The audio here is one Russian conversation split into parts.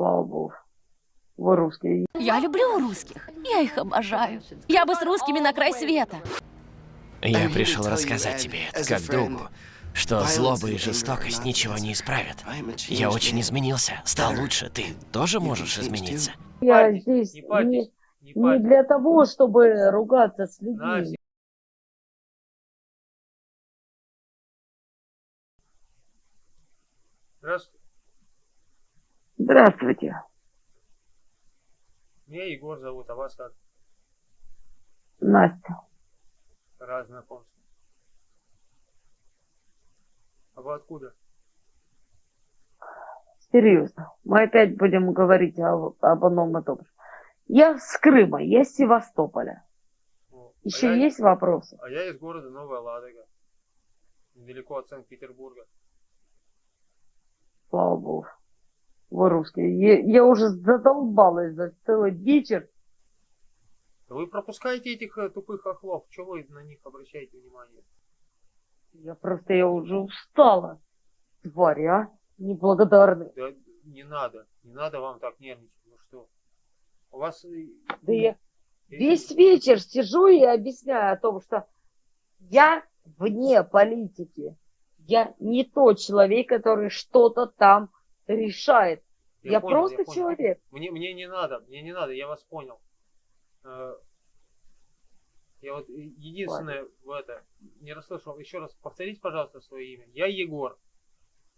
Слава богу. Вы русские. Я люблю русских. Я их обожаю. Я бы с русскими на край света. Я пришел рассказать тебе, как другу, что злоба и жестокость ничего не исправят. Я очень изменился, стал лучше. Ты тоже можешь измениться? Я здесь не не, для того, чтобы ругаться с людьми. Настя. Здравствуйте. Здравствуйте. Меня Егор зовут, а вас как? Настя. Раз знакомство. А вы откуда? Серьезно. Мы опять будем говорить об, об одном и том же. Я с Крыма, я с Севастополя. О, Еще а я- есть вопросы? А я из города Новая Ладога. Недалеко от Санкт-Петербурга. Слава богу. Вы русские. Я, я уже задолбалась за целый вечер. Вы пропускаете этих э, тупых охлов. Чего вы на них обращаете внимание? Я просто, я уже устала. Твари, а? Неблагодарные. Да не надо. Не надо вам так нервничать. Ну что? У вас... э, Да я весь вечер сижу и объясняю о том, что я вне политики. Я не тот человек, который что-то там решает. Я, понял, просто понял. человек. Мне, мне не надо, мне не надо, я вас понял. Э, Я вот единственное в это не расслышал. Еще раз повторите, пожалуйста, свое имя. Я Егор.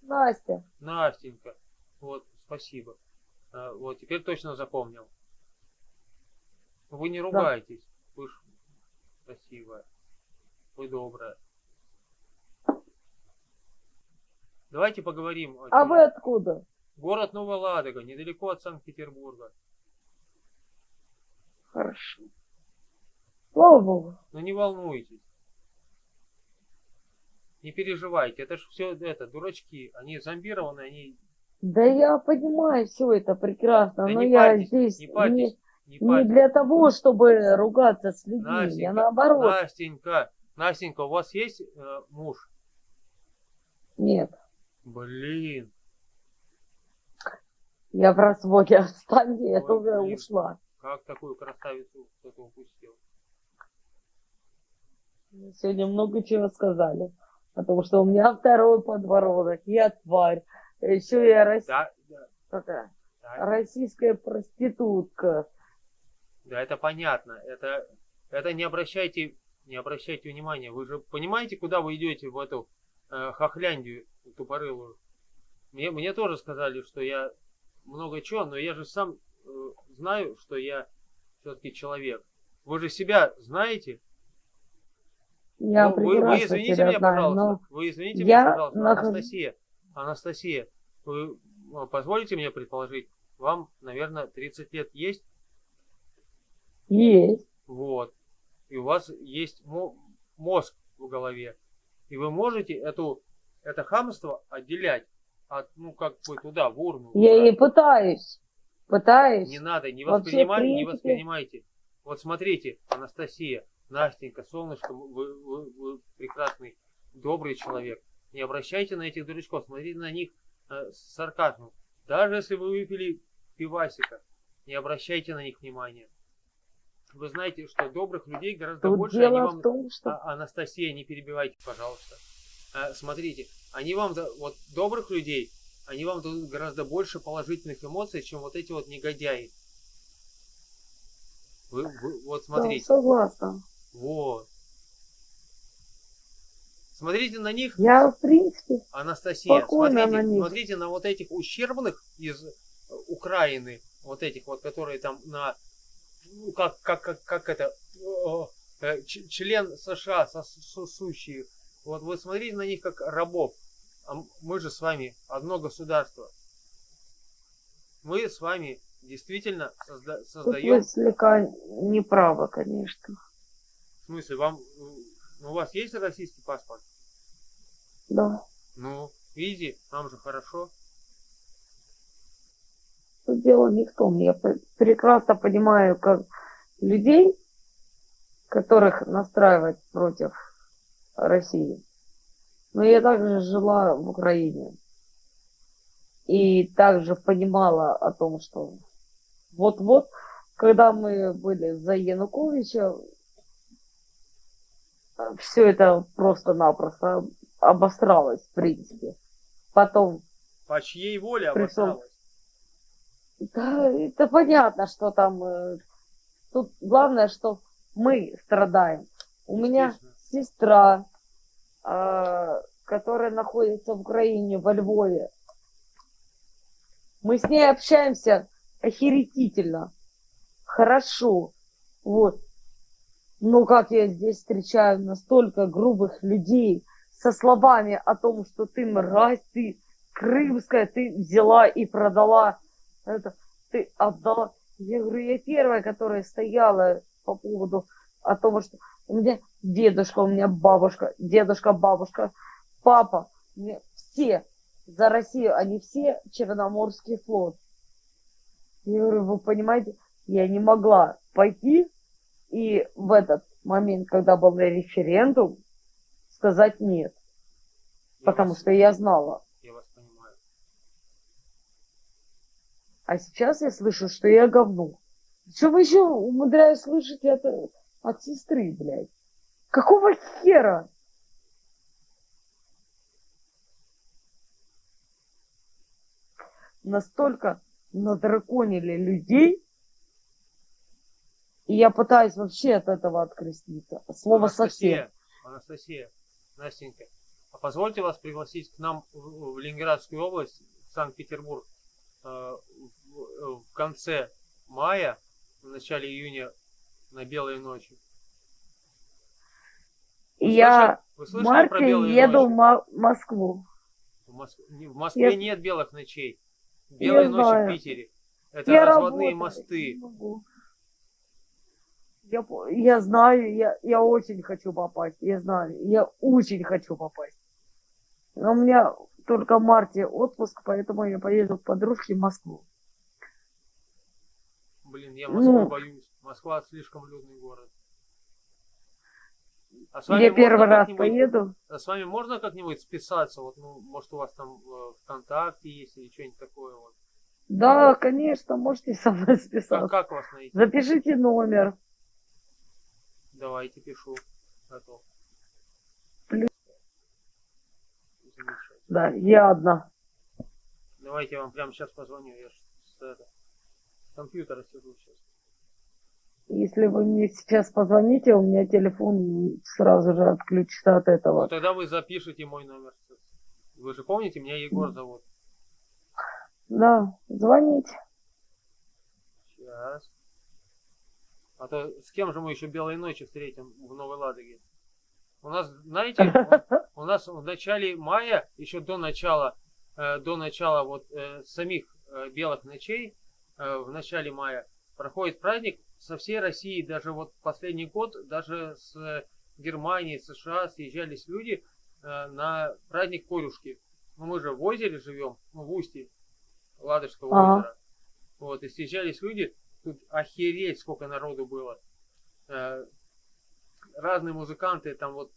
Настя, Настенька. Вот, спасибо. Э, Вот, теперь точно запомнил. Вы не ругаетесь. Вы ж красивая. Вы добрая. Давайте поговорим. о а вы откуда? Город Новая Ладога, недалеко от Санкт-Петербурга. Хорошо. Слава богу. Но не волнуйтесь. Не переживайте, это ж все это, дурачки. Они зомбированы, они... Да я понимаю все это прекрасно, Да но не я парьтесь, здесь не не, парьтесь, не не парьтесь. для того, чтобы ругаться с людьми. Настенька, я наоборот. Настенька, Настенька, у вас есть э, муж? Нет, Блин, я в разводе. Отстаньте, я Ой, блин. ушла. как такую красавицу кто-то упустил? Сегодня много чего сказали. Потому что у меня второй подбородок, я тварь. Еще я рос- Да, да, да, российская проститутка. да, это понятно. Это, это не обращайте, не обращайте внимания. Вы же понимаете, куда вы идете в эту э, хохляндию тупорылую? Мне, мне тоже сказали, что я много чего, но я же сам э, знаю, что я все-таки человек. Вы же себя знаете? Я Ну, вы, вы извините себя меня, знаю, пожалуйста. Вы извините я меня, пожалуйста, нахожусь- Анастасия. Анастасия, вы э, позволите мне предположить, вам, наверное, 30 лет есть? есть. Вот. И у вас есть мо- мозг в голове. И вы можете эту, это хамство отделять от, ну, как бы туда, в урну. Я убрать. и пытаюсь. Пытаюсь. Не надо, не Вообще, в воспринимайте, не воспринимайте. Вот смотрите, Анастасия, Настенька, солнышко, вы, вы- вы прекрасный, добрый человек. Не обращайте на этих дурачков, смотрите на них э, с сарказмом. Даже если вы выпили пивасика, не обращайте на них внимания. Вы знаете, что добрых людей гораздо Тут больше, они дело вам... в том, что А, Анастасия, не перебивайте, пожалуйста. А, смотрите, они вам, да- вот добрых людей, они вам дадут гораздо больше положительных эмоций, чем вот эти вот негодяи. Вы, вы- вот да, смотрите, согласна. вот. Смотрите на них, Я, в принципе, Анастасия, смотрите, на них. смотрите на вот этих ущербных из э, Украины, вот этих вот, которые там на, ну, как, как, как, как это, э, ч- член США сосущие, вот вы смотрите на них как рабов, а мы же с вами одно государство. Мы с вами действительно созда- тут создаем, вы слегка неправы, конечно. в смысле, вам, ну, у вас есть российский паспорт? Да. Ну, видите, нам же хорошо. Тут дело не в том. Я пр- прекрасно понимаю, как людей, которых настраивать против России. Но я также жила в Украине. И также понимала о том, что вот-вот, когда мы были за Януковича, все это просто-напросто обосралось, в принципе. Потом... По чьей воле пришел... обосралось? Да, это понятно, что там... э, Тут главное, что мы страдаем. У меня. Сестра, а, которая находится в Украине, во Львове. Мы с ней общаемся охерительно, хорошо, вот. Но как я здесь встречаю настолько грубых людей со словами о том, что ты мразь, ты крымская, ты взяла и продала это, ты отдала. Я говорю, я первая, которая стояла по поводу о том, что у меня дедушка, у меня бабушка, дедушка, бабушка, папа, все за Россию, они все Черноморский флот. Я говорю, вы понимаете, я не могла пойти и в этот момент, когда был референдум, сказать нет. Я Потому вас- что я знала. Я вас понимаю. А сейчас я слышу, что я говно. Что вы еще умудряюсь слышать это от сестры, блядь? Какого хера? Настолько надраконили людей, и я пытаюсь вообще от этого откреститься. Слово совсем. Анастасия, Анастасия, Настенька, а позвольте вас пригласить к нам в, Ленинградскую область, Санкт-Петербург, э, в, в конце мая, в начале июня на Белые ночи. Вы я слышали- в марте еду в ночи? Мо- Москву. В, Мос- в Москве Я- нет белых ночей. Белые ночи знаю. в Питере. Это я разводные работаю, мосты. Я, я знаю, я, я очень хочу попасть, я знаю, я очень хочу попасть. Но у меня только в марте отпуск, поэтому я поеду к подружке в Москву. Блин, я Москву Ну. боюсь. Москва слишком людный город. А с Я можно первый раз поеду. А с вами можно как-нибудь списаться? Вот, ну, может, у вас там э, ВКонтакте есть или что-нибудь такое вот. Да, конечно, можете со мной Как, списаться. как вас найти? Запишите номер. Давайте пишу. Готов. Плюс. Да, я одна. Давайте я вам прямо сейчас позвоню. Я с, это, с компьютера сижу сейчас. Если вы мне сейчас позвоните, у меня телефон сразу же отключится от Ну, этого. тогда вы запишите мой номер. Вы же помните, меня Егор зовут. Да, звоните. Сейчас. А то с кем же мы еще белой ночи встретим в Новой Ладоге? У нас, знаете, у нас в начале мая, еще до начала, э, до начала вот э, самих э, белых ночей, э, в начале мая, проходит праздник со всей России, даже вот последний год, даже с э, Германии, США съезжались люди э, на праздник Корюшки. Ну, мы же в озере живем, ну, в устье Ладожского Ага. озера. Вот, и съезжались люди, тут охереть, сколько народу было. Э, разные музыканты, там вот,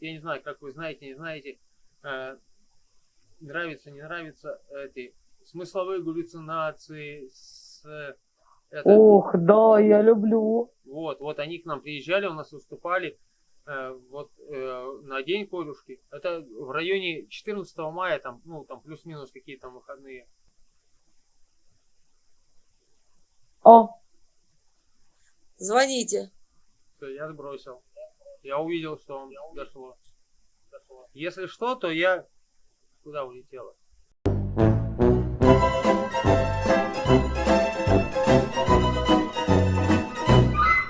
я не знаю, как вы знаете, не знаете, нравится, не нравится, эти смысловые галлюцинации, с, это... Ох, да, я люблю. Вот, вот они к нам приезжали, у нас выступали э, вот э, на день корюшки. Это в районе 14 мая, там, ну, там плюс-минус какие там выходные. О. Звоните. Все, я сбросил. Я увидел, что он увидел. дошло. дошло. Если что, то я куда улетела?